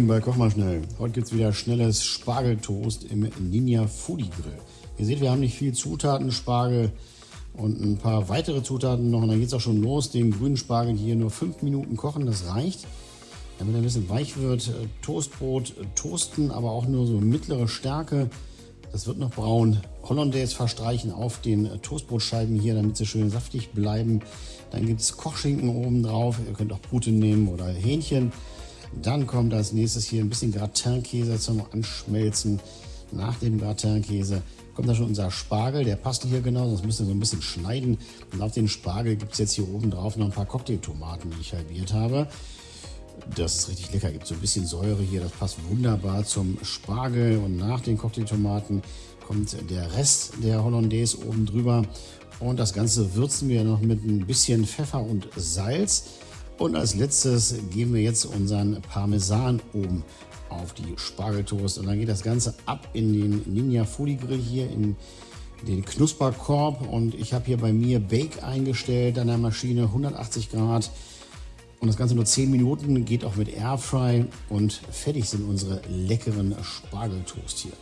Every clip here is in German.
Moin bei Koch mal schnell. Heute gibt es wieder schnelles Spargeltoast im Ninja Foodie Grill. Ihr seht, wir haben nicht viel Zutaten, Spargel und ein paar weitere Zutaten noch. Und dann geht es auch schon los. Den grünen Spargel hier nur 5 Minuten kochen, das reicht. Damit er ein bisschen weich wird, äh, Toastbrot äh, toasten, aber auch nur so mittlere Stärke. Das wird noch braun. Hollandaise verstreichen auf den äh, Toastbrotscheiben hier, damit sie schön saftig bleiben. Dann gibt es Kochschinken oben drauf. Ihr könnt auch Pute nehmen oder Hähnchen. Dann kommt als nächstes hier ein bisschen Gratinkäse zum Anschmelzen. Nach dem Gratinkäse kommt da schon unser Spargel. Der passt hier genau, sonst müsst ihr so ein bisschen schneiden. Und auf den Spargel gibt es jetzt hier oben drauf noch ein paar Cocktailtomaten, die ich halbiert habe. Das ist richtig lecker, gibt so ein bisschen Säure hier, das passt wunderbar zum Spargel. Und nach den Cocktailtomaten kommt der Rest der Hollandaise oben drüber. Und das Ganze würzen wir noch mit ein bisschen Pfeffer und Salz. Und als letztes geben wir jetzt unseren Parmesan oben auf die Spargeltoast. Und dann geht das Ganze ab in den Ninja Foodie Grill hier in den Knusperkorb. Und ich habe hier bei mir Bake eingestellt an der Maschine 180 Grad. Und das Ganze nur 10 Minuten, geht auch mit Airfry und fertig sind unsere leckeren Spargeltoast hier.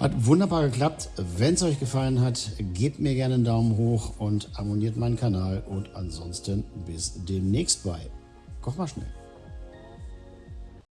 Hat wunderbar geklappt. Wenn es euch gefallen hat, gebt mir gerne einen Daumen hoch und abonniert meinen Kanal. Und ansonsten bis demnächst bei Koch mal schnell.